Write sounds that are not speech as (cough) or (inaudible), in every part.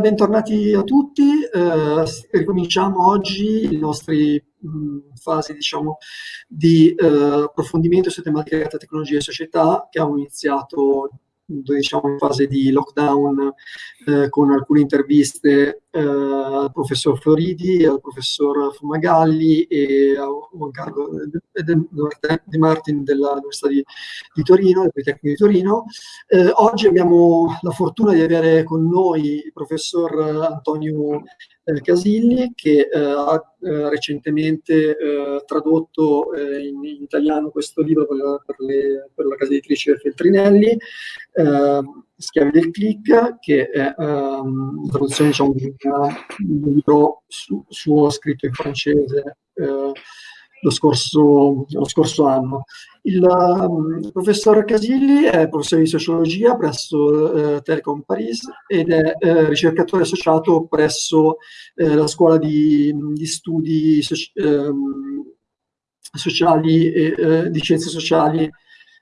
bentornati a tutti. Eh, ricominciamo oggi le nostre fasi diciamo, di eh, approfondimento su tematiche legate a tecnologia e società che abbiamo iniziato diciamo, in fase di lockdown eh, con alcune interviste al professor Floridi, al professor Fumagalli e a Juan Carlo De Martin dell'Università di, di, Torino, del Politecnico di Torino. Eh, oggi abbiamo la fortuna di avere con noi il professor Antonio eh, Casilli che eh, ha eh, recentemente tradotto in, in, italiano questo libro per la, per le, per la casa editrice Feltrinelli, Schiavi del click, che è um, la traduzione diciamo, di un libro su, suo scritto in francese lo scorso, lo scorso anno. Il, um, professor Casilli è professore di sociologia presso eh, Telecom Paris ed è eh, ricercatore associato presso eh, la scuola di, di studi soci, ehm, sociali e eh, di scienze sociali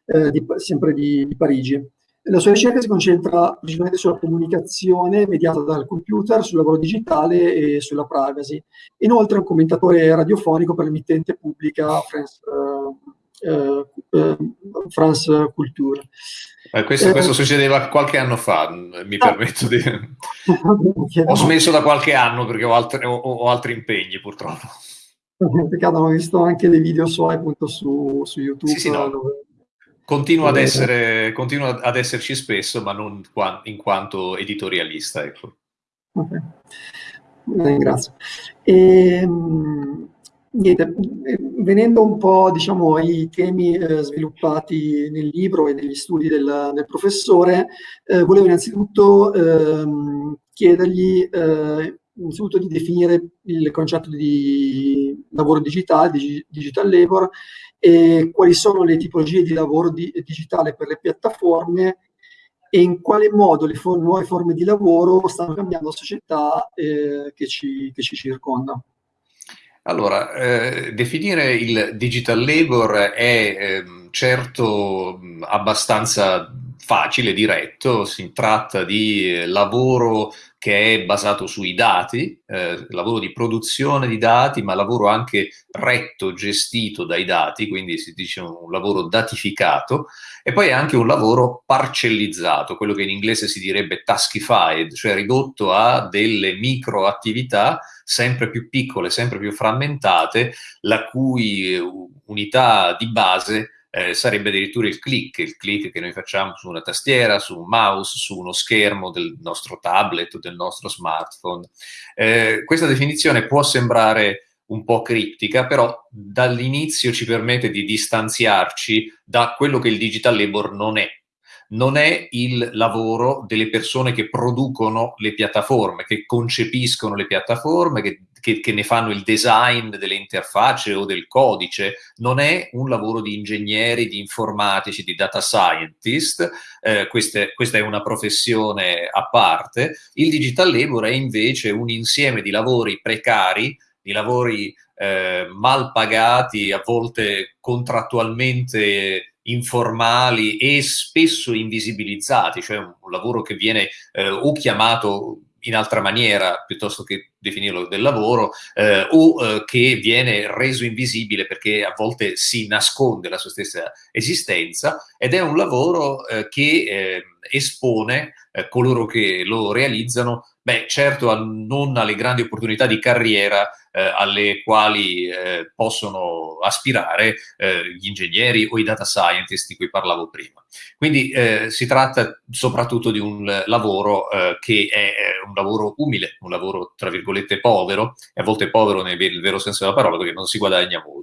eh, di, sempre di, di Parigi. La sua ricerca si concentra principalmente sulla comunicazione mediata dal computer, sul lavoro digitale e sulla privacy. Inoltre è un commentatore radiofonico per l'emittente pubblica France, uh, uh, France Culture. Eh, questo, questo, succedeva qualche anno fa, mi ah. permetto di... (laughs) ho smesso da qualche anno perché ho altri, ho, ho altri impegni purtroppo. Peccato, ho visto anche dei video suoi appunto su, su YouTube. Sì, sì, no. dove Continua ad, essere, continua ad esserci spesso, ma non in quanto editorialista. Ecco. Okay. Ringrazio. E, ehm, niente, eh, venendo un po' diciamo, ai temi eh, sviluppati nel libro e negli studi del, del professore, eh, volevo innanzitutto ehm, chiedergli innanzitutto di definire il concetto di lavoro digitale, di digital labor, e quali sono le tipologie di lavoro di, digitale per le piattaforme e in quale modo le for nuove forme di lavoro stanno cambiando la società eh, che, ci, che, ci, circonda. Allora, eh, definire il digital labor è eh, certo abbastanza facile, diretto, si tratta di eh, lavoro che è basato sui dati, eh, lavoro di produzione di dati, ma lavoro anche retto, gestito dai dati, quindi si dice un lavoro datificato, e poi è anche un lavoro parcellizzato, quello che in inglese si direbbe taskified, cioè ridotto a delle micro attività sempre più piccole, sempre più frammentate, la cui eh, unità di base eh, sarebbe addirittura il click, il click che noi facciamo su una tastiera, su un mouse, su uno schermo del nostro tablet o del nostro smartphone. Eh, questa definizione può sembrare un po' criptica, però dall'inizio ci permette di distanziarci da quello che il digital labor non è non è il lavoro delle persone che producono le piattaforme, che concepiscono le piattaforme, che, che, che, ne fanno il design delle interfacce o del codice, non è un lavoro di ingegneri, di informatici, di data scientist, eh, queste, questa è una professione a parte. Il digital labor è invece un insieme di lavori precari, di lavori eh, mal pagati, a volte contrattualmente informali e spesso invisibilizzati, cioè un, lavoro che viene eh, o chiamato in altra maniera piuttosto che definirlo del lavoro eh, o eh, che viene reso invisibile perché a volte si nasconde la sua stessa esistenza ed è un lavoro eh, che eh, espone eh, coloro che lo realizzano Beh, certo non alle grandi opportunità di carriera eh, alle quali eh, possono aspirare eh, gli ingegneri o i data scientist di cui parlavo prima. Quindi eh, si tratta soprattutto di un lavoro eh, che è un lavoro umile, un lavoro tra virgolette povero, e a volte povero nel vero senso della parola perché non si guadagna molto.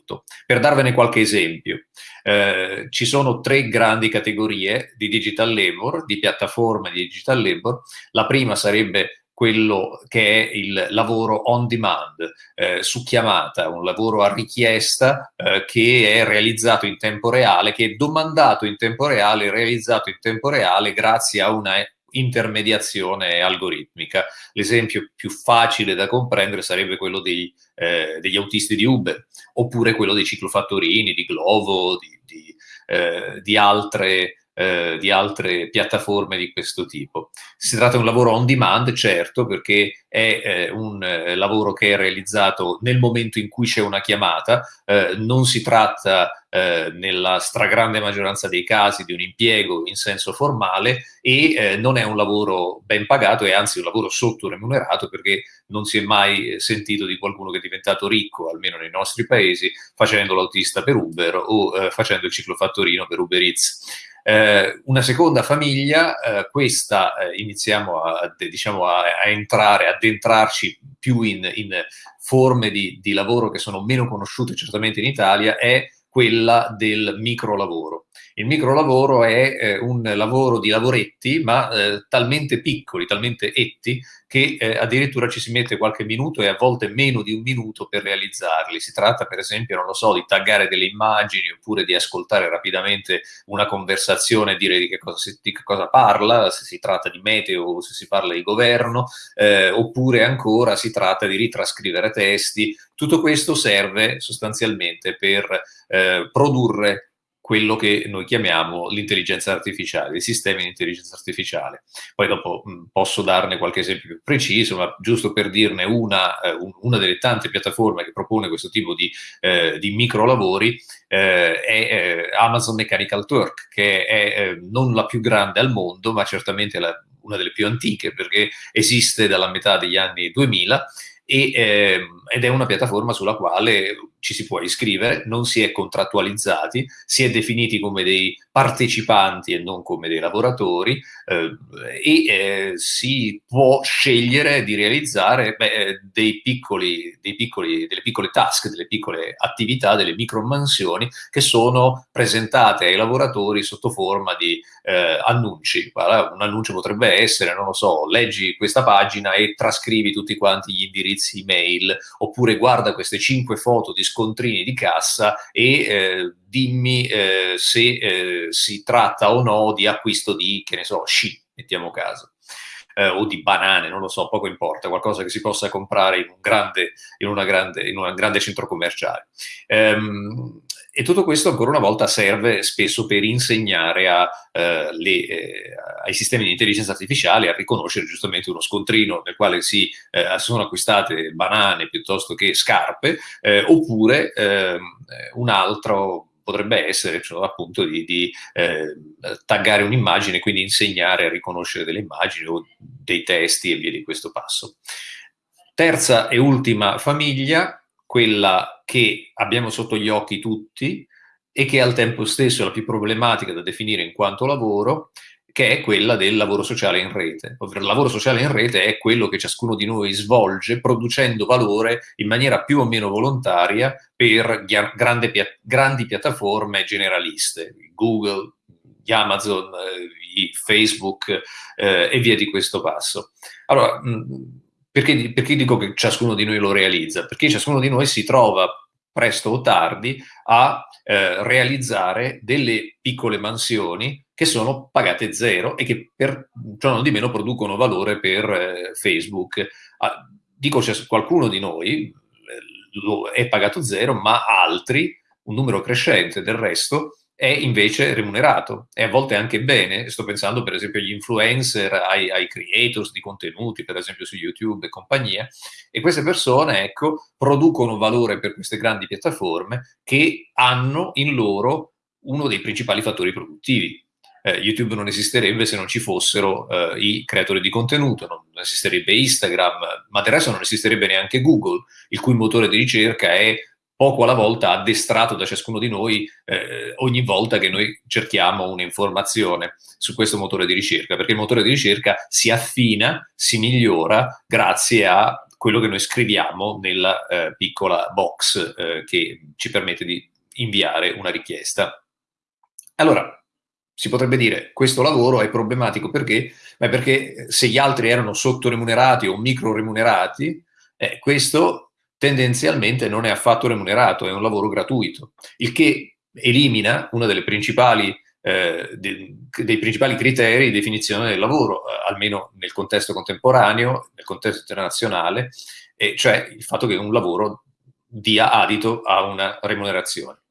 Per darvene qualche esempio, eh, ci sono tre grandi categorie di digital labor, di piattaforme di digital labor. La prima sarebbe quello che è il lavoro on demand, eh, su chiamata, un lavoro a richiesta eh, che è realizzato in tempo reale, che è domandato in tempo reale, realizzato in tempo reale grazie a una intermediazione algoritmica. L'esempio più facile da comprendere sarebbe quello dei, eh, degli autisti di Uber, oppure quello dei ciclofattorini, di Glovo, di, di, eh, di altre eh, di altre piattaforme di questo tipo. Si tratta di un lavoro on demand, certo, perché è eh, un eh, lavoro che è realizzato nel momento in cui c'è una chiamata, eh, non si tratta eh, nella stragrande maggioranza dei casi di un impiego in senso formale e eh, non è un lavoro ben pagato, è anzi un lavoro sottoremunerato perché non si è mai sentito di qualcuno che è diventato ricco, almeno nei nostri paesi, facendo l'autista per Uber o facendo il ciclofattorino per Uber Eats. Eh, una seconda famiglia, eh, questa eh, iniziamo a, diciamo, a, a, entrare, ad entrarci più in, in forme di, di, lavoro che sono meno conosciute certamente in Italia, è quella del microlavoro. Il microlavoro è eh, un lavoro di lavoretti, ma eh, talmente piccoli, talmente etti, che eh, addirittura ci si mette qualche minuto e a volte meno di un minuto per realizzarli. Si tratta per esempio, non lo so, di taggare delle immagini oppure di ascoltare rapidamente una conversazione e dire di che cosa, si, di che cosa parla, se si tratta di meteo o se si parla di governo, eh, oppure ancora si tratta di ritrascrivere testi. Tutto questo serve sostanzialmente per eh, produrre quello che noi chiamiamo l'intelligenza artificiale, i sistemi di intelligenza artificiale. Poi dopo mh, posso darne qualche esempio più preciso, ma giusto per dirne una, eh, una delle tante piattaforme che propone questo tipo di, eh, di microlavori eh, è eh, Amazon Mechanical Turk, che è eh, non la più grande al mondo, ma certamente la, una delle più antiche, perché esiste dalla metà degli anni 2000 e, eh, ed è una piattaforma sulla quale ci si può iscrivere, non si è contrattualizzati, si è definiti come dei partecipanti e non come dei lavoratori eh, e eh, si può scegliere di realizzare beh, eh, dei piccoli, dei piccoli, delle piccole task, delle piccole attività, delle micromansioni che sono presentate ai lavoratori sotto forma di eh, annunci. Un annuncio potrebbe essere, non lo so, leggi questa pagina e trascrivi tutti quanti gli indirizzi email, oppure guarda queste cinque foto di scontrini di cassa e eh, dimmi eh, se eh, si tratta o no di acquisto di, che ne so, sci, mettiamo caso. Eh, o di banane, non lo so, poco importa, qualcosa che si possa comprare in un grande, in grande, in grande centro commerciale. Ehm, e tutto questo ancora una volta serve spesso per insegnare a, eh, le, eh, ai sistemi di intelligenza artificiale a riconoscere giustamente uno scontrino nel quale si eh, sono acquistate banane piuttosto che scarpe, eh, oppure ehm, un altro potrebbe essere cioè, appunto di, di eh, taggare un'immagine, quindi insegnare a riconoscere delle immagini o dei testi e via di questo passo. Terza e ultima famiglia, quella che abbiamo sotto gli occhi tutti e che al tempo stesso è la più problematica da definire in quanto lavoro, che è quella del lavoro sociale in rete. Ovvero il lavoro sociale in rete è quello che ciascuno di noi svolge producendo valore in maniera più o meno volontaria per grande, grandi piattaforme generaliste, Google, Amazon, eh, Facebook eh, e via di questo passo. Allora, perché, perché dico che ciascuno di noi lo realizza? Perché ciascuno di noi si trova presto o tardi a eh, realizzare delle piccole mansioni che sono pagate zero e che per ciò non di meno producono valore per eh, Facebook. Ah, dico cioè, qualcuno di noi eh, è pagato zero, ma altri, un numero crescente del resto, è invece remunerato e a volte anche bene. Sto pensando per esempio agli influencer, ai, ai, creators di contenuti, per esempio su YouTube e compagnia, e queste persone, ecco, producono valore per queste grandi piattaforme che hanno in loro uno dei principali fattori produttivi. Eh, YouTube non esisterebbe se non ci fossero eh, i creatori di contenuto, non esisterebbe Instagram, ma del resto non esisterebbe neanche Google, il cui motore di ricerca è poco alla volta addestrato da ciascuno di noi eh, ogni volta che noi cerchiamo un'informazione su questo motore di ricerca, perché il motore di ricerca si affina, si migliora grazie a quello che noi scriviamo nella eh, piccola box eh, che ci permette di inviare una richiesta. Allora, si potrebbe dire questo lavoro è problematico perché? Beh, perché se gli altri erano sottoremunerati o micro remunerati, eh, questo tendenzialmente non è affatto remunerato, è un lavoro gratuito, il che elimina uno delle principali eh, de, dei principali criteri di definizione del lavoro, eh, almeno nel contesto contemporaneo, nel contesto internazionale, cioè il fatto che un lavoro dia adito a una remunerazione.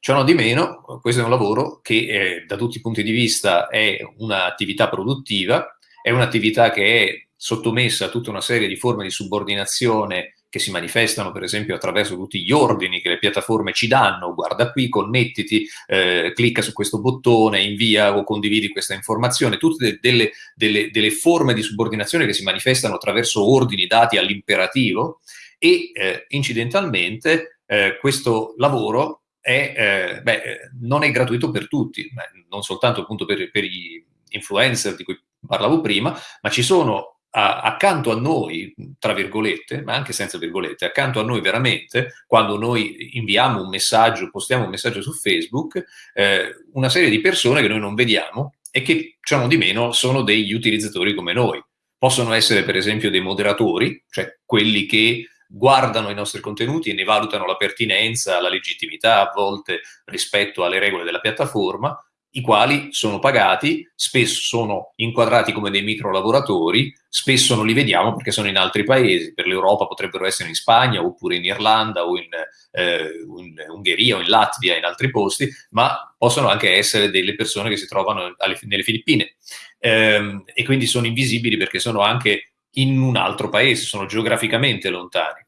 Ciò di meno, questo è un lavoro che eh, da tutti i punti di vista è un'attività produttiva, è un'attività che è sottomessa a tutta una serie di forme di subordinazione che si manifestano per esempio attraverso tutti gli ordini che le piattaforme ci danno, guarda qui, connettiti, eh, clicca su questo bottone, invia o condividi questa informazione, tutte delle, delle, delle forme di subordinazione che si manifestano attraverso ordini dati all'imperativo e eh, incidentalmente eh, questo lavoro è, eh, beh, non è gratuito per tutti, non soltanto appunto per, per gli influencer di cui parlavo prima, ma ci sono a, accanto a noi, tra virgolette, ma anche senza virgolette, accanto a noi veramente, quando noi inviamo un messaggio, postiamo un messaggio su Facebook, eh, una serie di persone che noi non vediamo e che, ciò di meno, sono degli utilizzatori come noi. Possono essere, per esempio, dei moderatori, cioè quelli che guardano i nostri contenuti e ne valutano la pertinenza, la legittimità a volte rispetto alle regole della piattaforma, i quali sono pagati, spesso sono inquadrati come dei micro lavoratori, spesso non li vediamo perché sono in altri paesi, per l'Europa potrebbero essere in Spagna oppure in Irlanda o in, eh, in, Ungheria o in Latvia, in altri posti, ma possono anche essere delle persone che si trovano alle, nelle Filippine eh, e quindi sono invisibili perché sono anche in un altro paese, sono geograficamente lontani.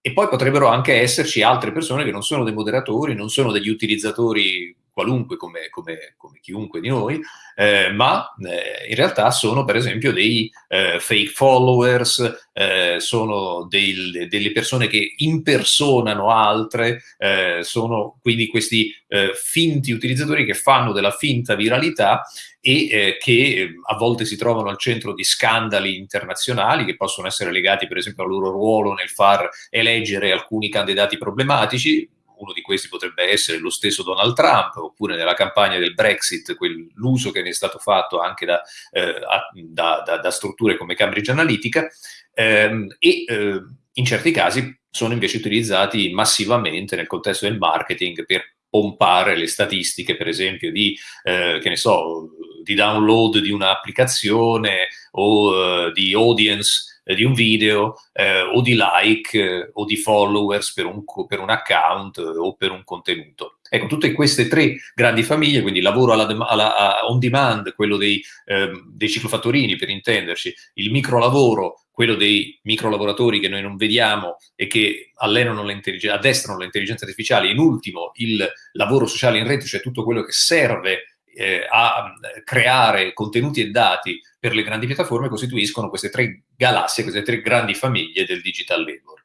E poi potrebbero anche esserci altre persone che non sono dei moderatori, non sono degli utilizzatori qualunque come, come, come chiunque di noi, eh, ma eh, in realtà sono per esempio dei eh, fake followers, eh, sono dei, delle persone che impersonano altre, eh, sono quindi questi eh, finti utilizzatori che fanno della finta viralità e che a volte si trovano al centro di scandali internazionali che possono essere legati per esempio al loro ruolo nel far eleggere alcuni candidati problematici, uno di questi potrebbe essere lo stesso Donald Trump, oppure nella campagna del Brexit, l'uso che ne è stato fatto anche da, eh, da, da, da strutture come Cambridge Analytica, ehm, e eh, in certi casi sono invece utilizzati massivamente nel contesto del marketing per pompare le statistiche, per esempio, di, eh, che ne so, di download di un'applicazione o uh, di audience di un video eh, o di like eh, o di followers per un, per un account eh, o per un contenuto. Ecco, tutte queste tre grandi famiglie, quindi lavoro alla, alla, on demand, quello dei, ehm, dei ciclofattorini per intenderci, il microlavoro, quello dei microlavoratori che noi non vediamo e che allenano addestrano l'intelligenza artificiale, in ultimo il lavoro sociale in rete, cioè tutto quello che serve eh, a creare contenuti e dati per le grandi piattaforme costituiscono queste tre galassie, queste tre grandi famiglie del digital labor.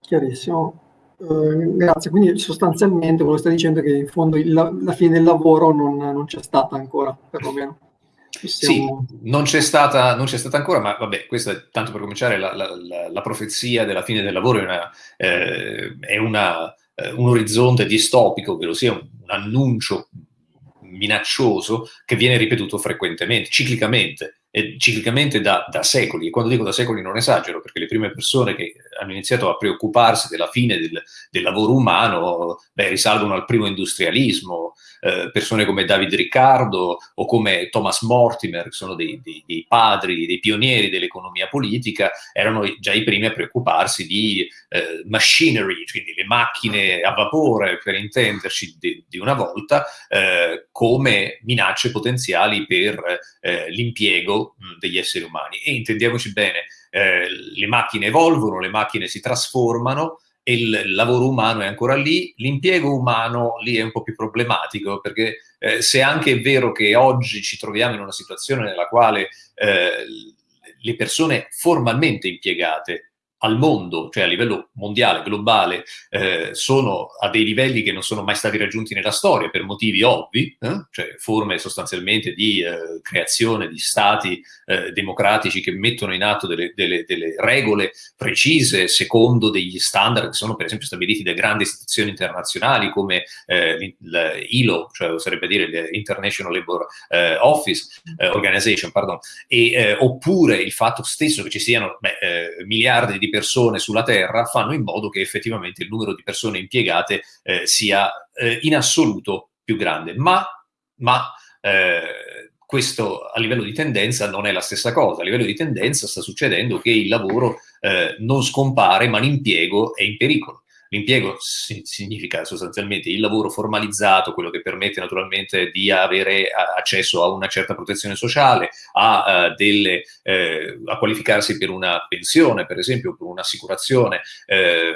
Chiarissimo. Uh, grazie, quindi sostanzialmente quello che stai dicendo è che in fondo il, la fine del lavoro non, non c'è stata ancora, perlomeno. Siamo... Sì, non c'è, stata, non c'è, stata, ancora, ma vabbè, questa è tanto per cominciare, la, la, la, la profezia della fine del lavoro è, una, eh, è una, eh, un orizzonte distopico, ovvero sia un, un annuncio minaccioso che viene ripetuto frequentemente, ciclicamente eh, ciclicamente da, da, secoli, e quando dico da secoli non esagero, perché le prime persone che hanno iniziato a preoccuparsi della fine del, del lavoro umano beh, risalgono al primo industrialismo, eh, persone come David Riccardo o come Thomas Mortimer, che sono dei, dei, dei padri, dei pionieri dell'economia politica, erano già i primi a preoccuparsi di eh, machinery, quindi le macchine a vapore, per intenderci, di, di una volta, eh, come minacce potenziali per eh, l'impiego degli esseri umani. E intendiamoci bene, eh, le macchine evolvono, le macchine si trasformano e il lavoro umano è ancora lì, l'impiego umano lì è un po' più problematico perché eh, se anche è vero che oggi ci troviamo in una situazione nella quale eh, le persone formalmente impiegate al mondo, cioè a livello mondiale, globale, eh, sono a dei livelli che non sono mai stati raggiunti nella storia per motivi ovvi, eh? cioè forme sostanzialmente di eh, creazione di stati eh, democratici che mettono in atto delle, delle, delle, regole precise secondo degli standard che sono per esempio stabiliti da grandi istituzioni internazionali come eh, l'ILO, cioè sarebbe dire l'International Labour eh, Office Organization, pardon, e, oppure il fatto stesso che ci siano beh, miliardi di di persone sulla Terra fanno in modo che effettivamente il numero di persone impiegate eh, sia eh, in assoluto più grande. Ma, ma eh, questo a livello di tendenza non è la stessa cosa. A livello di tendenza sta succedendo che il lavoro eh, non scompare, ma l'impiego è in pericolo. L'impiego significa sostanzialmente il lavoro formalizzato, quello che permette naturalmente di avere accesso a una certa protezione sociale, a, uh, delle, eh, a qualificarsi per una pensione, per esempio, per un'assicurazione. Eh,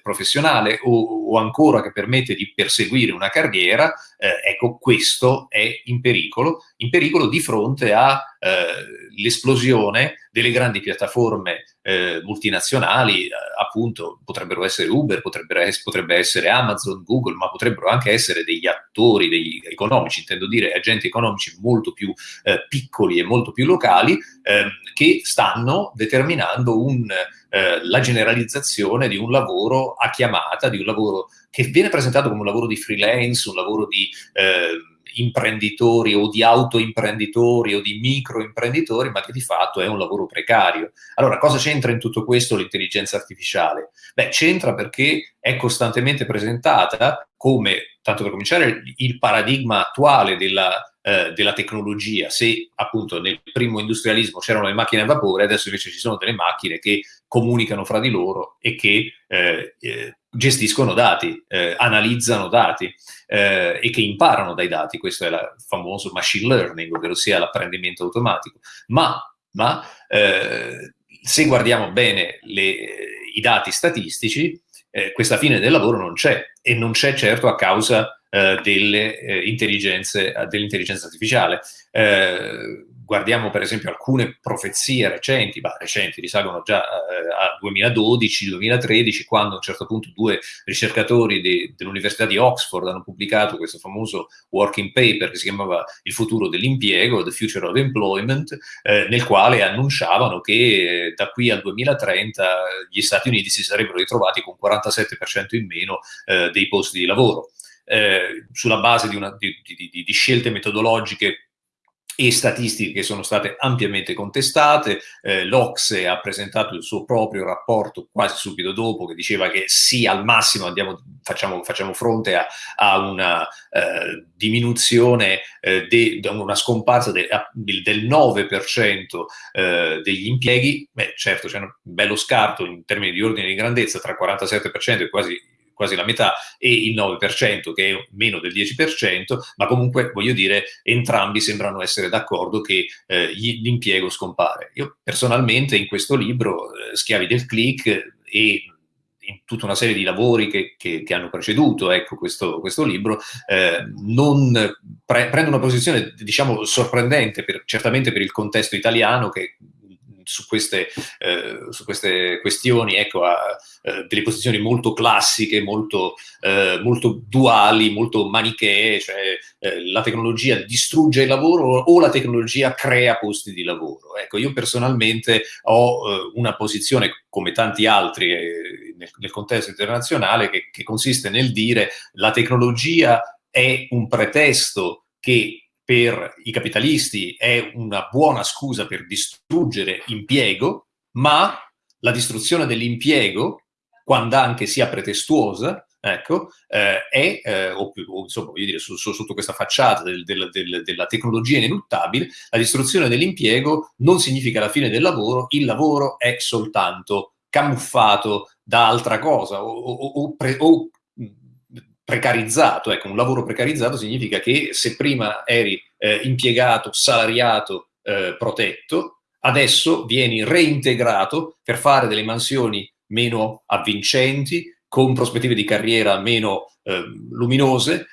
professionale o, o, ancora che permette di perseguire una carriera, eh, ecco questo è in pericolo, in pericolo di fronte all'esplosione eh, delle grandi piattaforme eh, multinazionali, eh, appunto potrebbero essere Uber, potrebbe, potrebbe essere Amazon, Google, ma potrebbero anche essere degli attori degli economici, intendo dire agenti economici molto più eh, piccoli e molto più locali, ehm, che stanno determinando un, eh, la generalizzazione di un lavoro a chiamata, di un lavoro che viene presentato come un lavoro di freelance, un lavoro di eh, imprenditori o di autoimprenditori o di microimprenditori, ma che di fatto è un lavoro precario. Allora, cosa c'entra in tutto questo l'intelligenza artificiale? Beh, c'entra perché è costantemente presentata come, tanto per cominciare, il paradigma attuale della eh, della tecnologia. Se appunto nel primo industrialismo c'erano le macchine a vapore, adesso invece ci sono delle macchine che comunicano fra di loro e che eh, eh, gestiscono dati, eh, analizzano dati eh, e che imparano dai dati. Questo è il famoso machine learning, ovvero sia l'apprendimento automatico. Ma, ma eh, se guardiamo bene le, i dati statistici, questa fine del lavoro non c'è e non c'è certo a causa eh, delle, eh, dell'intelligenza artificiale. Guardiamo per esempio alcune profezie recenti, bah, recenti risalgono già eh, a 2012-2013, quando a un certo punto due ricercatori de, dell'Università di Oxford hanno pubblicato questo famoso working paper che si chiamava Il futuro dell'impiego, The Future of Employment, eh, nel quale annunciavano che eh, da qui al 2030 gli Stati Uniti si sarebbero ritrovati con 47% in meno eh, dei posti di lavoro. Eh, sulla base di, una, di, di, di scelte metodologiche e statistiche che sono state ampiamente contestate. Eh, L'Ocse ha presentato il suo proprio rapporto quasi subito dopo che diceva che sì, al massimo andiamo, facciamo, facciamo, fronte a, a una eh, diminuzione, eh, de, una scomparsa de, del 9% eh, degli impieghi. Beh, certo, c'è un bello scarto in termini di ordine di grandezza tra 47% e quasi quasi la metà, e il 9%, che è meno del 10%, ma comunque, voglio dire, entrambi sembrano essere d'accordo che eh, l'impiego scompare. Io personalmente in questo libro, eh, Schiavi del click, e in tutta una serie di lavori che, che, che hanno preceduto ecco, questo, questo libro, eh, pre prendo una posizione, diciamo, sorprendente, per, certamente per il contesto italiano, che su queste, eh, su queste questioni ecco, ha eh, delle posizioni molto classiche, molto, eh, molto duali, molto manichee, cioè eh, la tecnologia distrugge il lavoro o la tecnologia crea posti di lavoro. Ecco, io personalmente ho eh, una posizione, come tanti altri eh, nel, nel, contesto internazionale, che, che consiste nel dire la tecnologia è un pretesto che per i capitalisti è una buona scusa per distruggere impiego, ma la distruzione dell'impiego, quando anche sia pretestuosa, ecco, eh, è, eh, o, o, insomma, voglio dire, su, su, sotto questa facciata del, del, del, della tecnologia ineluttabile, la distruzione dell'impiego non significa la fine del lavoro, il lavoro è soltanto camuffato da altra cosa o, o, pre, o precarizzato, ecco, un lavoro precarizzato significa che se prima eri eh, impiegato, salariato, eh, protetto, adesso vieni reintegrato per fare delle mansioni meno avvincenti, con prospettive di carriera meno eh, luminose,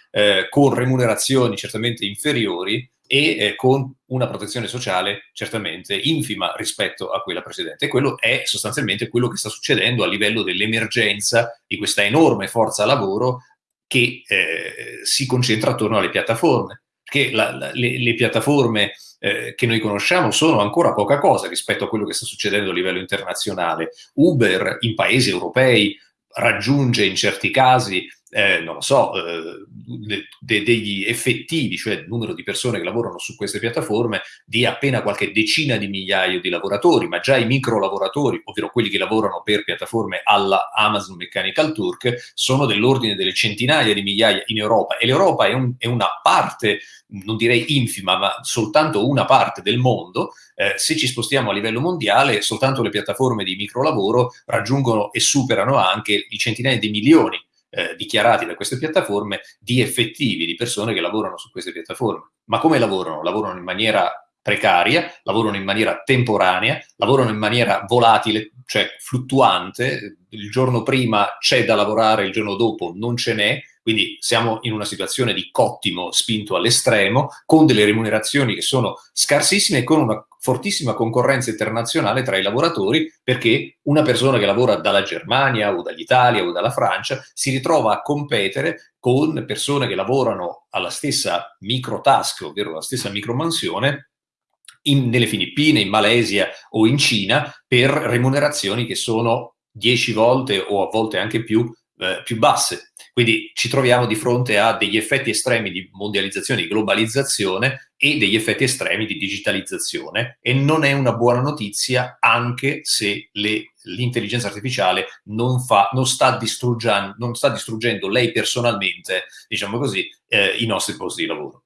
con remunerazioni certamente inferiori e eh, con una protezione sociale certamente infima rispetto a quella precedente. E quello è sostanzialmente quello che sta succedendo a livello dell'emergenza di questa enorme forza lavoro che eh, si concentra attorno alle piattaforme, perché la, la, le, le, piattaforme eh, che noi conosciamo sono ancora poca cosa rispetto a quello che sta succedendo a livello internazionale. Uber in paesi europei raggiunge in certi casi eh, non lo so, eh, de, de, degli effettivi, cioè il numero di persone che lavorano su queste piattaforme, di appena qualche decina di migliaia di lavoratori, ma già i micro lavoratori, ovvero quelli che lavorano per piattaforme alla Amazon Mechanical Turk, sono dell'ordine delle centinaia di migliaia in Europa. E l'Europa è, un, è una parte, non direi infima, ma soltanto una parte del mondo, eh, se ci spostiamo a livello mondiale, soltanto le piattaforme di microlavoro raggiungono e superano anche i centinaia di milioni eh, dichiarati da queste piattaforme di effettivi, di persone che lavorano su queste piattaforme. Ma come lavorano? Lavorano in maniera precaria, lavorano in maniera temporanea, lavorano in maniera volatile, cioè fluttuante, il giorno prima c'è da lavorare, il giorno dopo non ce n'è, quindi siamo in una situazione di cottimo spinto all'estremo, con delle remunerazioni che sono scarsissime e con una fortissima concorrenza internazionale tra i lavoratori, perché una persona che lavora dalla Germania o dall'Italia o dalla Francia si ritrova a competere con persone che lavorano alla stessa micro task, ovvero la stessa micromansione, in, nelle Filippine, in Malesia o in Cina, per remunerazioni che sono 10 volte o a volte anche più eh, più basse. Quindi ci troviamo di fronte a degli effetti estremi di mondializzazione, di globalizzazione e degli effetti estremi di digitalizzazione e non è una buona notizia anche se l'intelligenza artificiale non, fa, non, sta non, sta distruggendo, lei personalmente, diciamo così, eh, i nostri posti di lavoro.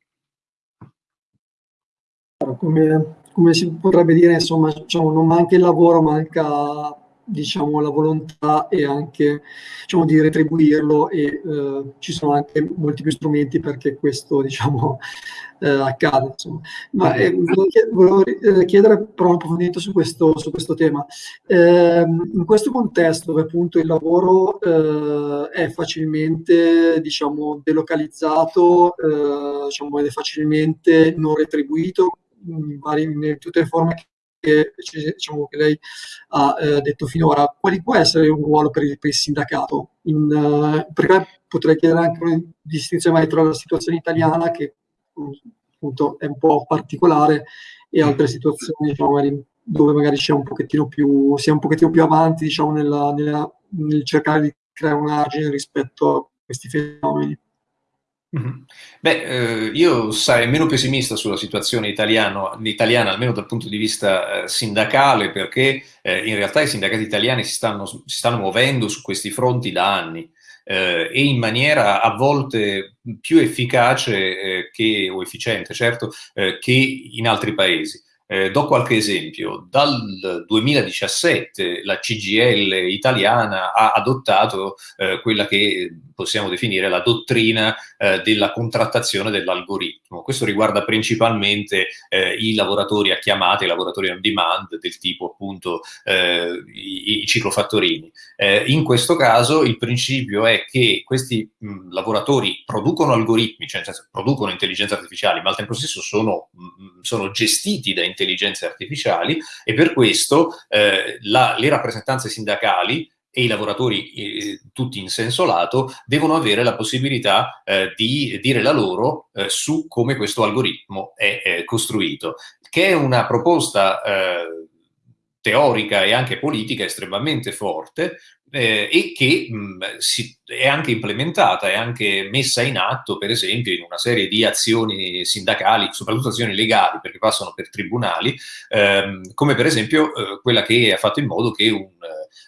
Come, come si potrebbe dire, insomma, diciamo, non manca il lavoro, manca diciamo, la volontà e anche diciamo, di retribuirlo e eh, ci sono anche molti più strumenti perché questo diciamo, (laughs) eh, accada. Insomma. Ma eh, volevo eh, chiedere però un approfondimento su questo, su questo tema. Ehm, in questo contesto dove appunto il lavoro eh, è facilmente diciamo, delocalizzato, eh, diciamo, ed è facilmente non retribuito, in, vari, in tutte le forme che, diciamo, che lei ha eh, detto finora, quali può essere un ruolo per il, per il sindacato? In, uh, perché potrei chiedere anche una distinzione tra la situazione italiana, che appunto è un po' particolare, e altre situazioni diciamo, magari, dove magari c'è un pochettino più, si è un pochettino più avanti diciamo, nella, nella, nel cercare di creare un argine rispetto a questi fenomeni. Beh, eh, io sarei meno pessimista sulla situazione italiano, italiana, almeno dal punto di vista eh, sindacale, perché eh, in realtà i sindacati italiani si stanno, si stanno muovendo su questi fronti da anni eh, e in maniera a volte più efficace eh, che, o efficiente, certo, eh, che in altri paesi. Eh, do qualche esempio. Dal 2017 la CGL italiana ha adottato eh, quella che possiamo definire la dottrina eh, della contrattazione dell'algoritmo. Questo riguarda principalmente eh, i lavoratori a chiamate, i lavoratori on demand del tipo appunto eh, i, i, ciclofattorini. Eh, in questo caso il principio è che questi mh, lavoratori producono algoritmi, cioè senso, producono intelligenze artificiali, ma al tempo stesso sono, mh, sono gestiti da intelligenze artificiali e per questo eh, la, le rappresentanze sindacali e i lavoratori, eh, tutti in senso lato, devono avere la possibilità eh, di dire la loro eh, su come questo algoritmo è costruito, che è una proposta eh, teorica e anche politica estremamente forte eh, e che mh, si, è anche implementata, è anche messa in atto, per esempio, in una serie di azioni sindacali, soprattutto azioni legali, perché passano per tribunali, ehm, come per esempio eh, quella che ha fatto in modo che un,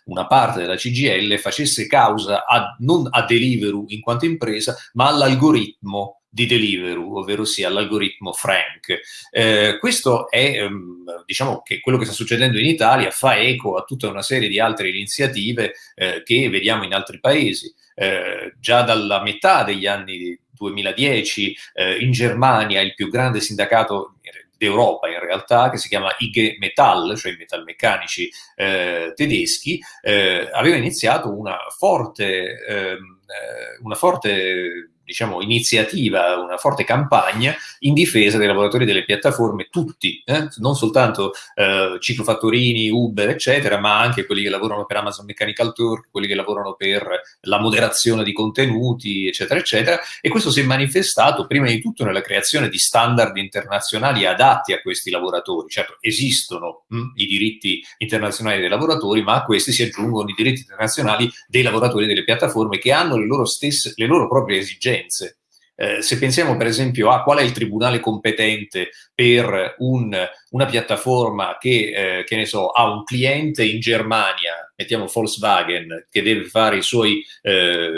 una parte della CGL facesse causa a, non a Deliveroo in quanto impresa, ma all'algoritmo di Deliveroo, ovvero sia l'algoritmo Frank. Eh, questo è, ehm, diciamo, che quello che sta succedendo in Italia fa eco a tutta una serie di altre iniziative eh, che vediamo in altri paesi. Eh, già dalla metà degli anni 2010 eh, in Germania il più grande sindacato d'Europa in realtà, che si chiama IG Metall, cioè i metalmeccanici eh, tedeschi, eh, aveva iniziato una forte, ehm, eh, una forte diciamo, iniziativa, una forte campagna in difesa dei lavoratori delle piattaforme, tutti, eh? non soltanto eh, ciclofattorini, Uber, eccetera, ma anche quelli che lavorano per Amazon Mechanical Turk, quelli che lavorano per la moderazione di contenuti, eccetera, eccetera. E questo si è manifestato prima di tutto nella creazione di standard internazionali adatti a questi lavoratori. Certo, esistono mh, hm, i diritti internazionali dei lavoratori, ma a questi si aggiungono i diritti internazionali dei lavoratori delle piattaforme che hanno le loro stesse, le loro proprie esigenze. Eh, se pensiamo per esempio a qual è il tribunale competente per un, una piattaforma che, eh, che ne so, ha un cliente in Germania, mettiamo Volkswagen, che deve fare suoi, eh,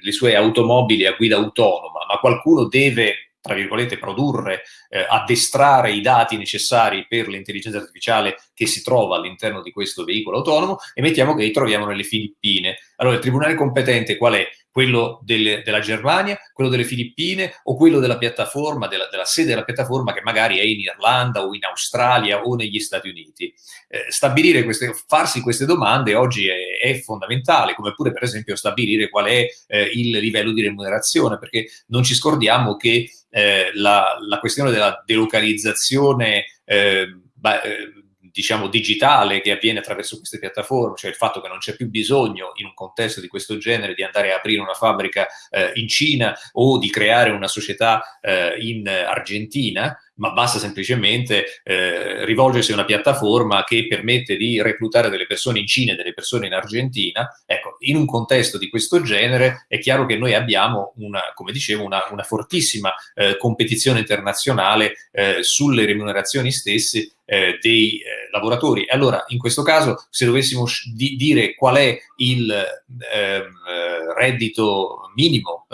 le sue automobili a guida autonoma, ma qualcuno deve tra virgolette, produrre, eh, addestrare i dati necessari per l'intelligenza artificiale che si trova all'interno di questo veicolo autonomo e mettiamo che li troviamo nelle Filippine. Allora, il tribunale competente qual è? Quello delle, della Germania, quello delle Filippine o quello della piattaforma, della, della, sede della piattaforma che magari è in Irlanda o in Australia o negli Stati Uniti. Eh, stabilire queste, farsi queste domande oggi è, è, fondamentale, come pure per esempio stabilire qual è eh, il livello di remunerazione, perché non ci scordiamo che eh, la, la, questione della delocalizzazione eh, beh, eh, diciamo, digitale che avviene attraverso queste piattaforme, cioè il fatto che non c'è più bisogno in un contesto di questo genere di andare a aprire una fabbrica eh, in Cina o di creare una società eh, in Argentina, ma basta semplicemente eh, rivolgersi a una piattaforma che permette di reclutare delle persone in Cina e delle persone in Argentina. Ecco, in un contesto di questo genere è chiaro che noi abbiamo, una, come dicevo, una, una fortissima eh, competizione internazionale eh, sulle remunerazioni stesse eh, dei eh, lavoratori. Allora, in questo caso, se dovessimo di dire qual è il ehm, eh, reddito minimo,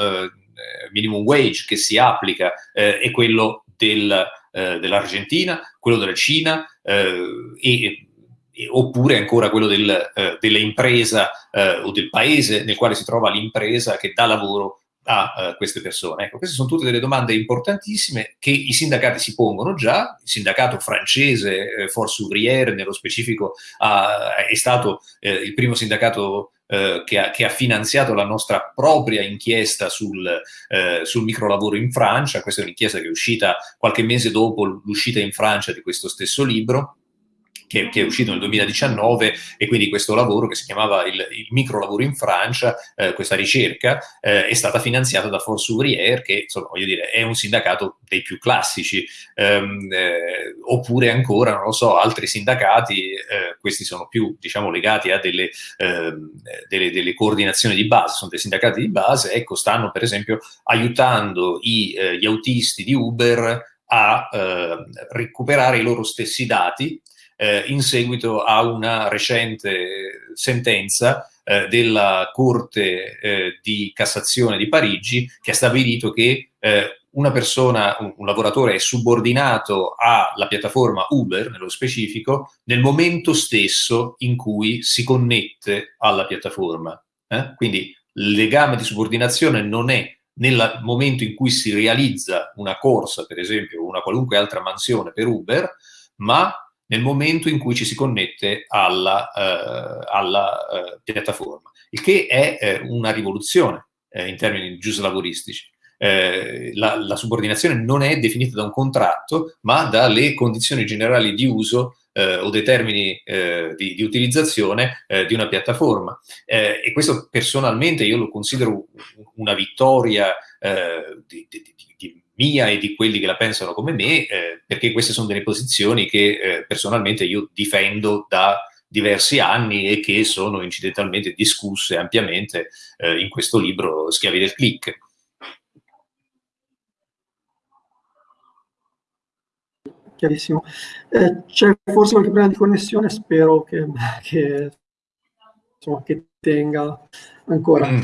minimum wage che si applica, è quello del, eh, dell'Argentina, quello della Cina eh, e, oppure ancora quello del, eh, dell'impresa eh, o del paese nel quale si trova l'impresa che dà lavoro a uh, queste persone? Ecco, queste sono tutte delle domande importantissime che i sindacati si pongono già. Il sindacato francese, eh, Force Ouvrière, nello specifico, uh, è stato eh, il primo sindacato eh, che, ha, che, ha, finanziato la nostra propria inchiesta sul, eh, sul microlavoro in Francia. Questa è un'inchiesta che è uscita qualche mese dopo l'uscita in Francia di questo stesso libro che, che, è uscito nel 2019 e quindi questo lavoro che si chiamava il, il micro lavoro in Francia, eh, questa ricerca eh, è stata finanziata da Force Ouvrière che insomma voglio dire è un sindacato dei più classici. Ehm, eh, oppure ancora non lo so altri sindacati eh, questi sono più diciamo legati a delle, ehm, delle, delle, coordinazioni di base sono dei sindacati di base ecco stanno per esempio aiutando i, eh, gli autisti di Uber a eh, recuperare i loro stessi dati eh, in seguito a una recente sentenza eh, della Corte eh, di Cassazione di Parigi che ha stabilito che eh, una persona, un, un, lavoratore è subordinato alla piattaforma Uber, nello specifico, nel momento stesso in cui si connette alla piattaforma. Eh? Quindi il legame di subordinazione non è nel momento in cui si realizza una corsa, per esempio, o una qualunque altra mansione per Uber, ma nel momento in cui ci si connette alla, eh, alla eh, piattaforma, il che è eh, una rivoluzione eh, in termini giuslavoristici. Eh, la, la, subordinazione non è definita da un contratto, ma dalle condizioni generali di uso eh, o dei termini di, di, utilizzazione di una piattaforma. e questo personalmente io lo considero una vittoria di, di, di mia e di quelli che la pensano come me, eh, perché queste sono delle posizioni che eh, personalmente io difendo da diversi anni e che sono incidentalmente discusse ampiamente eh, in questo libro Schiavi del click. Chiarissimo. Eh, c'è forse qualche problema di connessione, spero che, (laughs) che, insomma, che tenga ancora. Mm.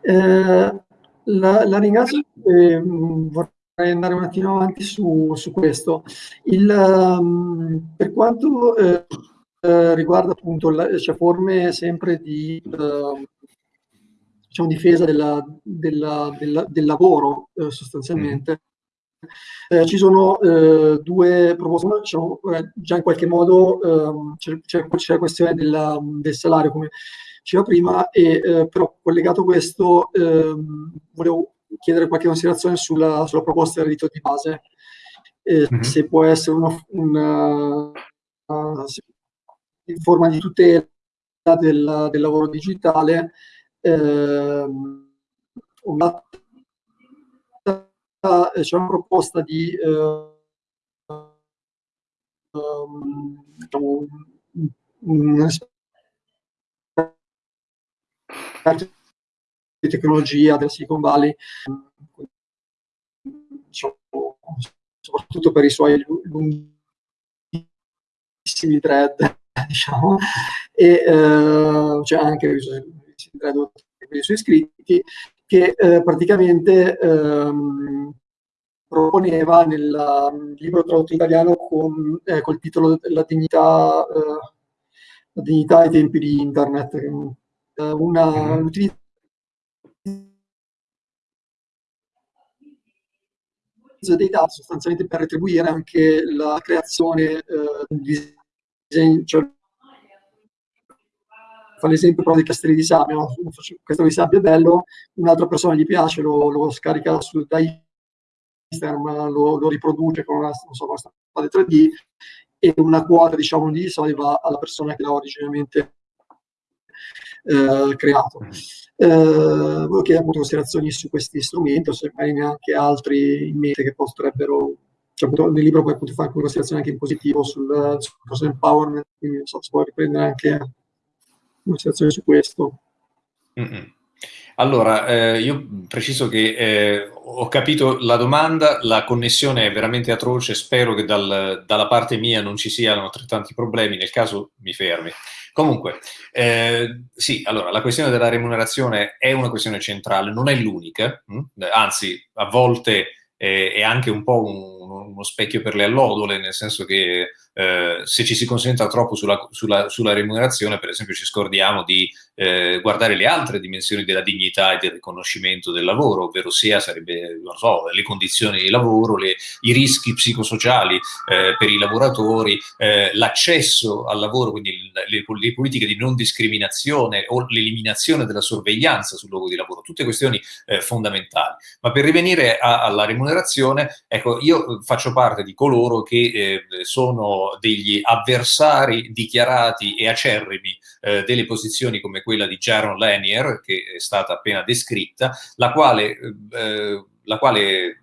Eh, la, la, ringrazio. Eh, vorrei andare un attimo avanti su, su questo. Il, um, per quanto eh, eh, riguarda appunto la, cioè forme sempre di uh, diciamo, difesa della, della, della, del lavoro eh, sostanzialmente, eh, ci sono eh, due proposte, diciamo, eh, già in qualche modo ehm, c'è, la questione della, del salario come diceva prima, e, però collegato a questo volevo chiedere qualche considerazione sulla, sulla proposta del rito di base, eh, mm-hmm. se può essere una, una, una, in forma di tutela del, del lavoro digitale, eh, una, c'è una proposta di eh, um, diciamo, un esperto tecnologia del Silicon Valley, diciamo, soprattutto per i suoi lunghissimi thread, (laughs) diciamo, e eh, c'è anche i thread dei suoi iscritti, che eh, praticamente ehm, proponeva nel libro tradotto in italiano con, eh, col titolo La dignità, eh, la dignità ai tempi di internet, eh, una, un utilizzo dei dati sostanzialmente per retribuire anche la creazione eh, di disegni, cioè, fa l'esempio però dei castelli di sabbia, no? un di sabbia è bello, un'altra persona gli piace, lo, lo scarica su, da Instagram, lo, lo, riproduce con una, so, una stampante 3D e una quota diciamo, di soldi va alla persona che l'ha originariamente eh, creato. Eh, volevo chiedere appunto considerazioni su questi strumenti, o se magari neanche altri in mente che potrebbero, cioè appunto nel libro poi appunto fare considerazioni anche in positivo sul, sul empowerment, quindi non so se può riprendere anche considerazioni su questo. Mm-hmm. Allora, eh, io preciso che eh, ho capito la domanda, la connessione è veramente atroce, spero che dal, dalla parte mia non ci siano altrettanti problemi, nel caso mi fermi. Comunque, eh, sì, allora, la questione della remunerazione è una questione centrale, non è l'unica, hm? anzi, a volte eh, è anche un po' un, uno specchio per le allodole, nel senso che eh, se ci si concentra troppo sulla, sulla, sulla, remunerazione, per esempio, ci scordiamo di eh, guardare le altre dimensioni della dignità e del riconoscimento del lavoro, ovvero sia sarebbe, so, le condizioni di lavoro, le, i rischi psicosociali eh, per i lavoratori, eh, l'accesso al lavoro, quindi le, le, politiche di non discriminazione o l'eliminazione della sorveglianza sul luogo di lavoro, tutte questioni eh, fondamentali. Ma per rivenire a, alla remunerazione, ecco, io faccio parte di coloro che eh, degli avversari dichiarati e acerrimi eh, delle posizioni come quella di Jaron Lanier, che è stata appena descritta, la quale, eh, la quale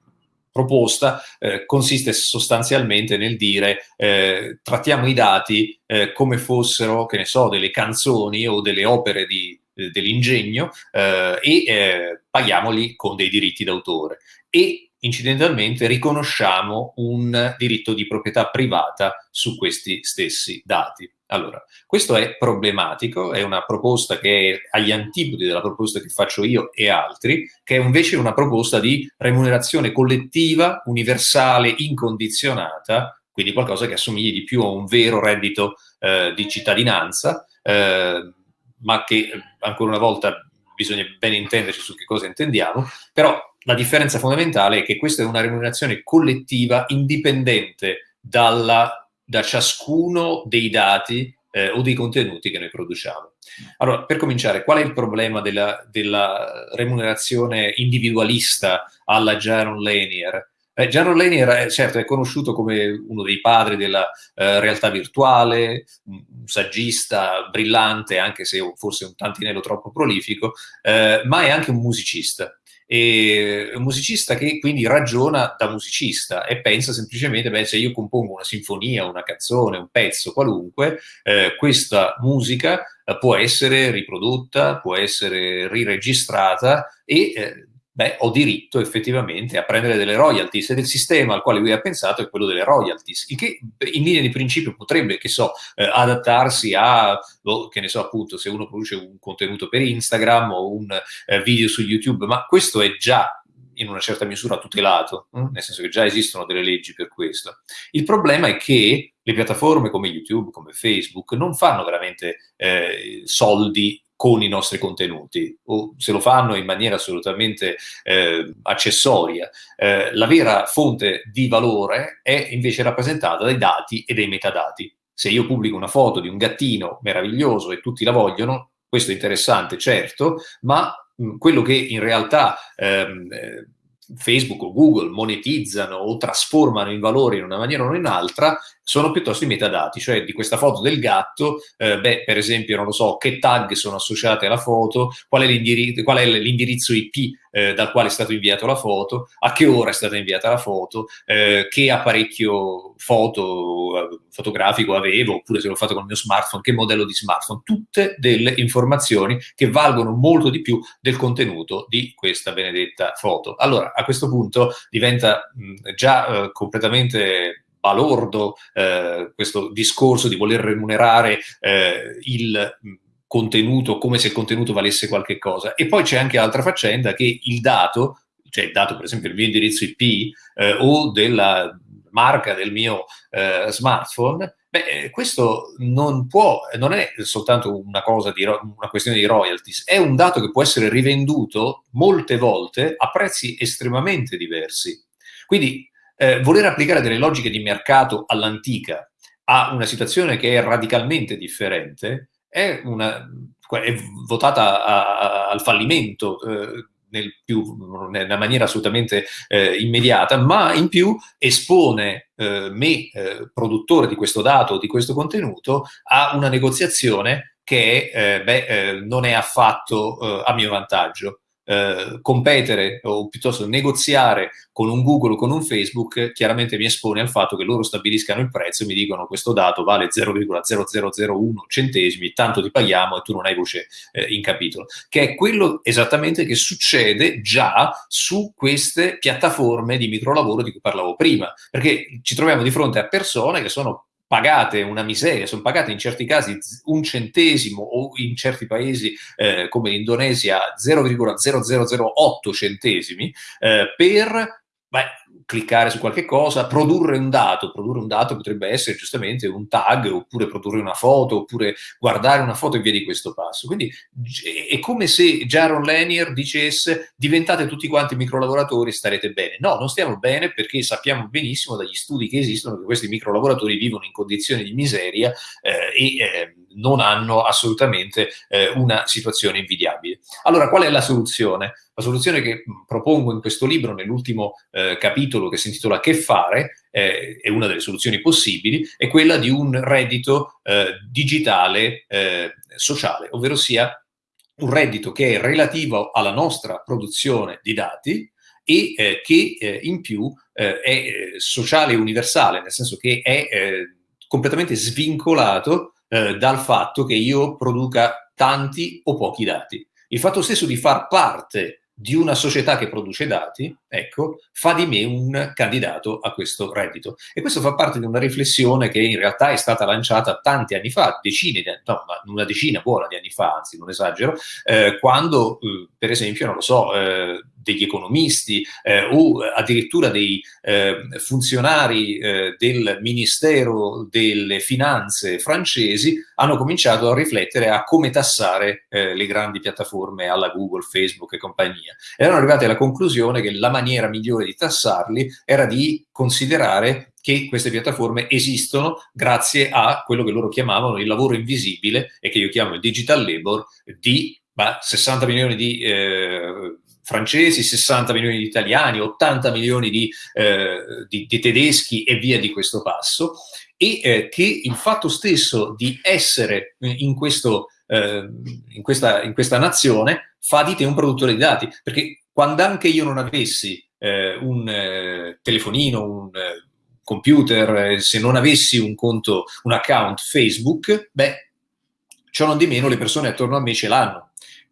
proposta eh, consiste sostanzialmente nel dire eh, trattiamo i dati eh, come fossero, che ne so, delle canzoni o delle opere eh, dell'ingegno eh, e eh, paghiamoli con dei diritti d'autore. E incidentalmente riconosciamo un diritto di proprietà privata su questi stessi dati. Allora, questo è problematico, è una proposta che è agli antipodi della proposta che faccio io e altri, che è invece una proposta di remunerazione collettiva, universale, incondizionata, quindi qualcosa che assomigli di più a un vero reddito eh, di cittadinanza, eh, ma che ancora una volta bisogna ben intenderci su che cosa intendiamo, però la differenza fondamentale è che questa è una remunerazione collettiva indipendente dalla da ciascuno dei dati eh, o dei contenuti che noi produciamo. Allora, per cominciare, qual è il problema della, della remunerazione individualista alla Jaron Lanier? Eh, Jaron Lanier, è, certo, è conosciuto come uno dei padri della eh, realtà virtuale, un saggista brillante, anche se forse un tantinello troppo prolifico, eh, ma è anche un musicista e un musicista che quindi ragiona da musicista e pensa semplicemente, beh, se io compongo una sinfonia, una canzone, un pezzo qualunque, eh, questa musica eh, può essere riprodotta, può essere riregistrata e eh, beh, ho diritto effettivamente a prendere delle royalties ed il sistema al quale lui ha pensato è quello delle royalties, il che in linea di principio potrebbe, che so, eh, adattarsi a, oh, che ne so appunto, se uno produce un contenuto per Instagram o un eh, video su YouTube, ma questo è già in una certa misura tutelato, hm? nel senso che già esistono delle leggi per questo. Il problema è che le piattaforme come YouTube, come Facebook, non fanno veramente eh, soldi con i nostri contenuti o se lo fanno in maniera assolutamente eh, accessoria. Eh, la vera fonte di valore è invece rappresentata dai dati e dai metadati. Se io pubblico una foto di un gattino meraviglioso e tutti la vogliono, questo è interessante, certo, ma quello che in realtà ehm, Facebook o Google monetizzano o trasformano in valore in una maniera o in un'altra sono piuttosto i metadati, cioè di questa foto del gatto, eh, beh, per esempio, non lo so, che tag sono associate alla foto, qual è, l'indirizzo, qual è l'indirizzo IP eh, dal quale è stata inviata la foto, a che ora è stata inviata la foto, eh, che apparecchio foto, eh, fotografico avevo, oppure se l'ho fatto con il mio smartphone, che modello di smartphone, tutte delle informazioni che valgono molto di più del contenuto di questa benedetta foto. Allora, a questo punto diventa mh, già eh, completamente balordo eh, questo discorso di voler remunerare eh, il contenuto come se il contenuto valesse qualche cosa. E poi c'è anche l'altra faccenda che il dato, cioè il dato per esempio del mio indirizzo IP eh, o della marca del mio eh, smartphone, beh, eh, questo non può, non è soltanto una cosa di, una questione di royalties, è un dato che può essere rivenduto molte volte a prezzi estremamente diversi. Quindi eh, voler applicare delle logiche di mercato all'antica a una situazione che è radicalmente differente è, una, è votata a, a, al fallimento eh, nel più, nella maniera assolutamente eh, immediata, ma in più espone eh, me, eh, produttore di questo dato, di questo contenuto, a una negoziazione che eh, beh, eh, non è affatto a mio vantaggio eh, competere o piuttosto negoziare con un Google o con un Facebook chiaramente mi espone al fatto che loro stabiliscano il prezzo e mi dicono questo dato vale 0,0001 centesimi, tanto ti paghiamo e tu non hai voce eh, in capitolo, che è quello esattamente che succede già su queste piattaforme di microlavoro di cui parlavo prima, perché ci troviamo di fronte a persone che sono pagate una miseria, sono pagate in certi casi un centesimo o in certi paesi eh, come l'Indonesia 0,0008 centesimi eh, per beh, cliccare su qualche cosa, produrre un dato, produrre un dato potrebbe essere giustamente un tag, oppure produrre una foto, oppure guardare una foto e via di questo passo. Quindi è come se Jaron Lanier dicesse diventate tutti quanti microlavoratori e starete bene. No, non stiamo bene perché sappiamo benissimo dagli studi che esistono che questi microlavoratori vivono in condizioni di miseria eh, e eh, non hanno assolutamente eh, una situazione invidiabile. Allora, qual è la soluzione? La soluzione che propongo in questo libro, nell'ultimo eh, capitolo che si intitola Che fare, eh, è una delle soluzioni possibili, è quella di un reddito eh, digitale eh, sociale, ovvero sia un reddito che è relativo alla nostra produzione di dati e eh, che in più è sociale e universale, nel senso che è completamente svincolato eh, dal fatto che io produca tanti o pochi dati. Il fatto stesso di far parte di una società che produce dati, ecco, fa di me un candidato a questo reddito. E questo fa parte di una riflessione che in realtà è stata lanciata tanti anni fa, decine di anni, no, una decina buona di anni fa, anzi non esagero, eh, quando, eh, per esempio, non lo so, eh, degli economisti eh, o addirittura dei eh, funzionari eh, del Ministero delle Finanze francesi hanno cominciato a riflettere a come tassare eh, le grandi piattaforme alla Google, Facebook e compagnia. Erano arrivati alla conclusione che la maniera migliore di tassarli era di considerare che queste piattaforme esistono grazie a quello che loro chiamavano il lavoro invisibile e che io chiamo il digital labor di bah, 60 milioni di eh, francesi, 60 milioni di italiani, 80 milioni di, eh, di, di tedeschi e via di questo passo, e eh, che il fatto stesso di essere in, questo, eh, in, questa, in, questa, nazione fa di te un produttore di dati, perché quando anche io non avessi eh, un eh, telefonino, un eh, computer, se non avessi un conto, un account Facebook, beh, ciò non di meno le persone attorno a me ce l'hanno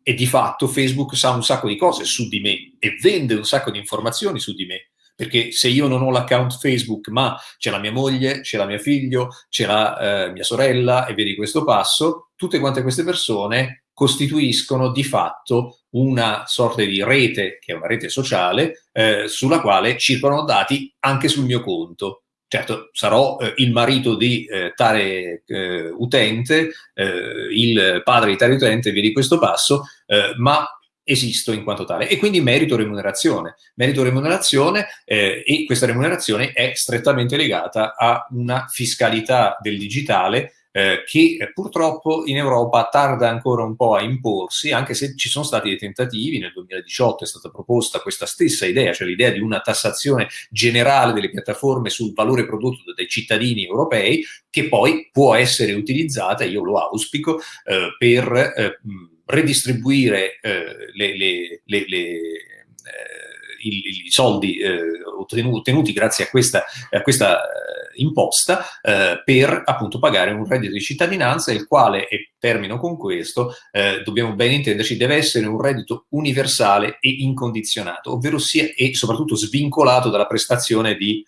e di fatto Facebook sa un sacco di cose su di me e vende un sacco di informazioni su di me. Perché se io non ho l'account Facebook, ma c'è la mia moglie, c'è la mia figlio, c'è la eh, mia sorella e via di questo passo, tutte quante queste persone costituiscono di fatto una sorta di rete, che è una rete sociale, eh, sulla quale circolano dati anche sul mio conto. Certo, sarò eh, il marito di eh, tale eh, utente, eh, il padre di tale utente, via di questo passo, eh, ma esisto in quanto tale e quindi merito remunerazione. Merito remunerazione eh, e questa remunerazione è strettamente legata a una fiscalità del digitale eh, che purtroppo in Europa tarda ancora un po' a imporsi, anche se ci sono stati dei tentativi, nel 2018 è stata proposta questa stessa idea, cioè l'idea di una tassazione generale delle piattaforme sul valore prodotto dai cittadini europei, che poi può essere utilizzata, io lo auspico, eh, per eh, redistribuire eh, le, le, le, le eh, i, i soldi eh, ottenuti grazie a questa, a questa eh, imposta eh, per appunto pagare un reddito di cittadinanza, il quale, e termino con questo, dobbiamo ben intenderci, deve essere un reddito universale e incondizionato, ovvero sia e soprattutto svincolato dalla prestazione di,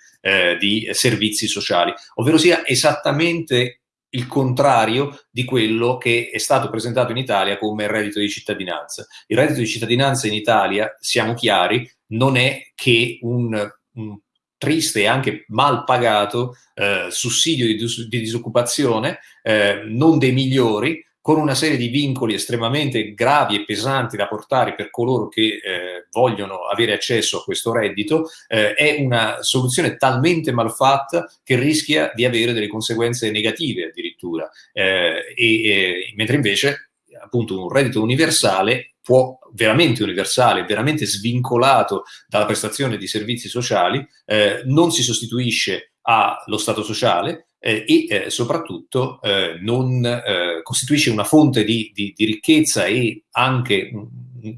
di servizi sociali, ovvero sia esattamente il contrario di quello che è stato presentato in Italia come reddito di cittadinanza. Il reddito di cittadinanza in Italia, siamo chiari, non è che un, un triste e anche mal pagato eh, sussidio di, di disoccupazione, eh, non dei migliori, con una serie di vincoli estremamente gravi e pesanti da portare per coloro che eh, vogliono avere accesso a questo reddito, eh, è una soluzione talmente malfatta che rischia di avere delle conseguenze negative addirittura. Eh, e, mentre invece appunto un reddito universale può veramente universale, veramente svincolato dalla prestazione di servizi sociali, eh, non si sostituisce allo Stato sociale eh, e eh, soprattutto eh, non eh, costituisce una fonte di, di, di, ricchezza e anche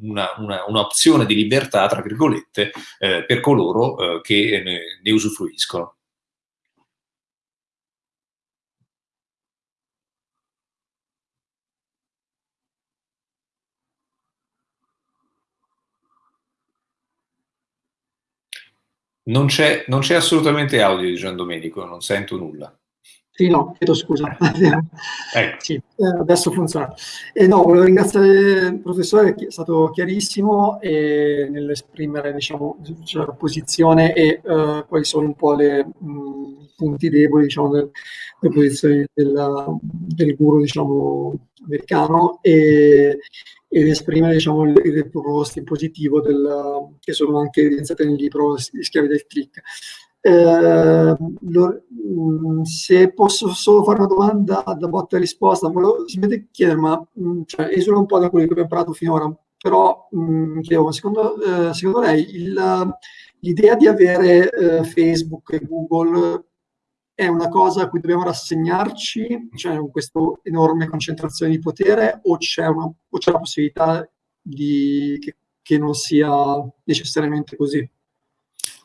un'opzione di libertà, tra virgolette, per coloro che ne, ne usufruiscono. Non c'è, non c'è assolutamente audio di Gian Domenico, non sento nulla. Sì, no, chiedo scusa. (laughs) ecco. sì, eh, adesso funziona. Eh, no, volevo ringraziare il professore, che è stato chiarissimo nell'esprimere diciamo, cioè, la posizione e uh, quali sono un po' i punti deboli diciamo, delle, delle posizioni della, del guru diciamo, americano. E, ed esprimere diciamo, le, le proposte in positivo del, che sono anche evidenziate nel libro schiavi del click. Eh, lo, mm, se posso solo fare una domanda da botta e risposta, volevo semplicemente chiedere, ma mm, cioè, esula un po' da quello che abbiamo parlato finora, però mh, mm, chiedevo, secondo, eh, secondo lei l'idea di avere eh, Facebook e Google è una cosa a cui dobbiamo rassegnarci, cioè con questa enorme concentrazione di potere, o c'è, una, o c'è la possibilità di, che, che non sia necessariamente così?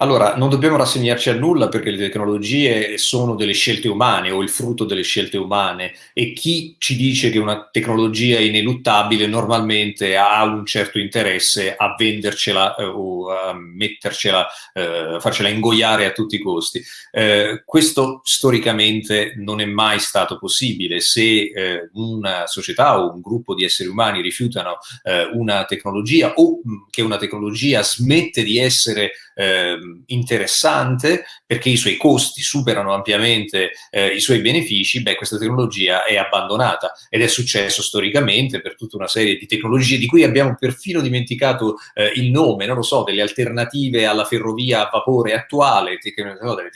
Allora, non dobbiamo rassegnarci a nulla perché le tecnologie sono delle scelte umane o il frutto delle scelte umane e chi ci dice che una tecnologia è ineluttabile normalmente ha un certo interesse a vendercela eh, o a mettercela, eh, farcela ingoiare a tutti i costi. Eh, questo storicamente non è mai stato possibile. Se eh, una società o un gruppo di esseri umani rifiutano eh, una tecnologia o mh, che una tecnologia smette di essere eh, interessante perché i suoi costi superano ampiamente eh, i suoi benefici, beh, questa tecnologia è abbandonata ed è successo storicamente per tutta una serie di tecnologie di cui abbiamo perfino dimenticato eh, il nome, non lo so, delle alternative alla ferrovia a vapore attuale, no, delle,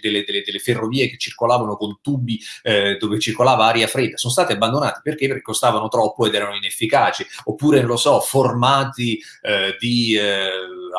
delle, delle, delle, ferrovie che circolavano con tubi eh, dove circolava aria fredda, sono state abbandonate perché? Perché costavano troppo ed erano inefficaci, oppure, non lo so, formati eh, di eh,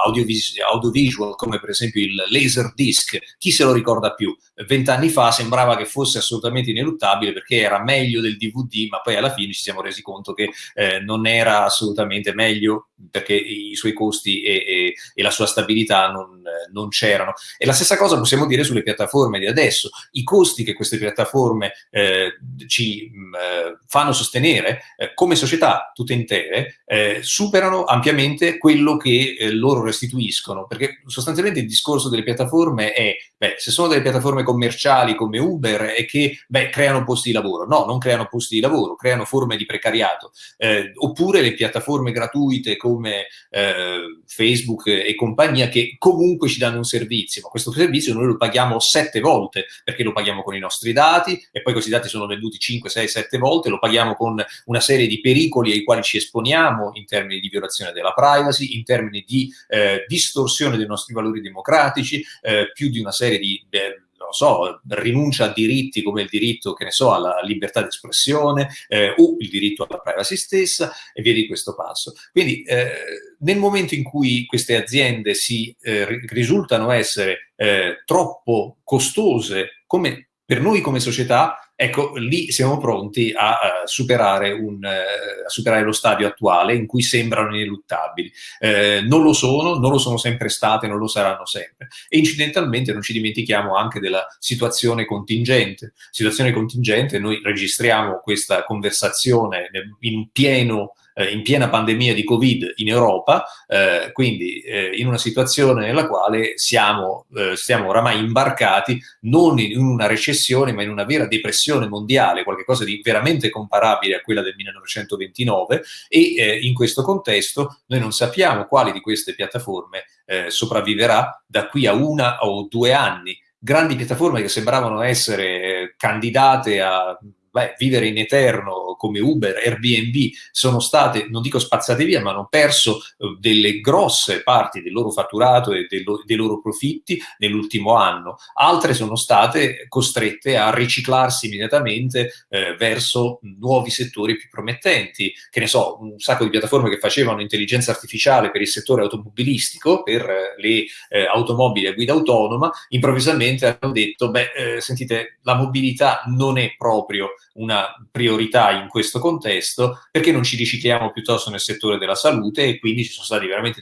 audiovis audiovisual come per esempio il laser disc, chi se lo ricorda più? Vent'anni fa sembrava che fosse assolutamente ineluttabile perché era meglio del DVD, ma poi alla fine ci siamo resi conto che eh, non era assolutamente meglio perché i suoi costi e, e, e la sua stabilità non, non c'erano. E la stessa cosa possiamo dire sulle piattaforme di adesso. I costi che queste piattaforme eh, ci mh, eh, fanno sostenere eh, come società tutte intere eh, superano ampiamente quello che eh, loro restituiscono, perché sostanzialmente il discorso delle piattaforme è, beh, se sono delle piattaforme commerciali come Uber e che beh, creano posti di lavoro, no, non creano posti di lavoro, creano forme di precariato, eh, oppure le piattaforme gratuite come eh, Facebook e compagnia che comunque ci danno un servizio, ma questo servizio noi lo paghiamo sette volte, perché lo paghiamo con i nostri dati e poi questi dati sono venduti 5, 6, 7 volte, lo paghiamo con una serie di pericoli ai quali ci esponiamo in termini di violazione della privacy, in termini di eh, distorsione dei nostri valori democratici, eh, più di una serie di... Eh, so, rinuncia a diritti come il diritto, che ne so, alla libertà di espressione eh, o il diritto alla privacy stessa e via di questo passo. Quindi eh, nel momento in cui queste aziende si eh, risultano essere eh, troppo costose come per noi come società, ecco, lì siamo pronti a, a, superare, un, a superare, lo stadio attuale in cui sembrano ineluttabili. Eh, non lo sono, non lo sono sempre state, non lo saranno sempre. E incidentalmente non ci dimentichiamo anche della situazione contingente. Situazione contingente, noi registriamo questa conversazione in pieno eh, in piena pandemia di Covid in Europa, eh, quindi eh, in una situazione nella quale siamo, eh, siamo oramai imbarcati non in una recessione, ma in una vera depressione mondiale, qualcosa di veramente comparabile a quella del 1929 e eh, in questo contesto noi non sappiamo quali di queste piattaforme eh, sopravviverà da qui a una o due anni. Grandi piattaforme che sembravano essere candidate a beh, vivere in eterno come Uber, Airbnb, sono state, non dico spazzate via, ma hanno perso eh, delle grosse parti del loro fatturato e dei loro profitti nell'ultimo anno. Altre sono state costrette a riciclarsi immediatamente eh, verso nuovi settori più promettenti. Che ne so, un sacco di piattaforme che facevano intelligenza artificiale per il settore automobilistico, per eh, le eh, automobili a guida autonoma, improvvisamente hanno detto, beh, eh, sentite, la mobilità non è proprio una priorità in questo contesto perché non ci ricicliamo piuttosto nel settore della salute e quindi ci sono stati veramente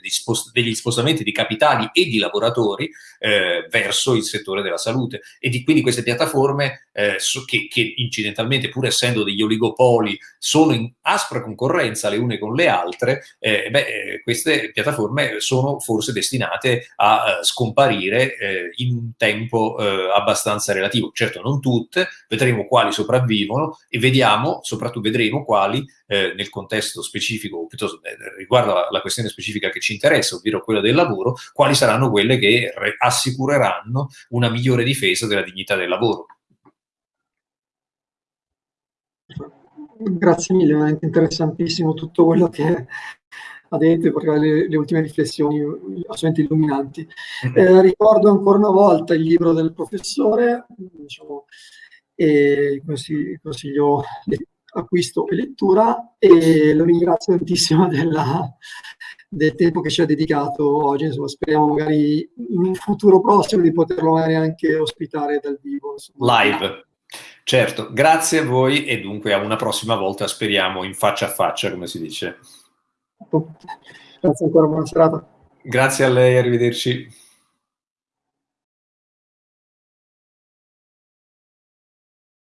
degli spostamenti di capitali e di lavoratori eh, verso il settore della salute e di, quindi queste piattaforme eh, che, che, incidentalmente pur essendo degli oligopoli sono in aspra concorrenza le une con le altre, eh, beh, eh, queste piattaforme sono forse destinate a uh, scomparire eh, in un tempo abbastanza relativo. Certo non tutte, vedremo quali sopravvivono sono e vediamo, soprattutto vedremo quali eh, nel contesto specifico, piuttosto eh, riguardo alla, alla, questione specifica che ci interessa, ovvero quella del lavoro, quali saranno quelle che assicureranno una migliore difesa della dignità del lavoro. Grazie mille, veramente interessantissimo tutto quello che ha detto, perché le, le ultime riflessioni assolutamente illuminanti. Mm-hmm. Eh, ricordo ancora una volta il libro del professore, diciamo, e consiglio acquisto e lettura e lo ringrazio tantissimo della, del tempo che ci ha dedicato oggi, insomma, speriamo magari in un futuro prossimo di poterlo magari anche ospitare dal vivo. Insomma. Live. Certo, grazie a voi e dunque a una prossima volta speriamo in faccia a faccia, come si dice. Grazie ancora, buona serata. Grazie a lei, arrivederci.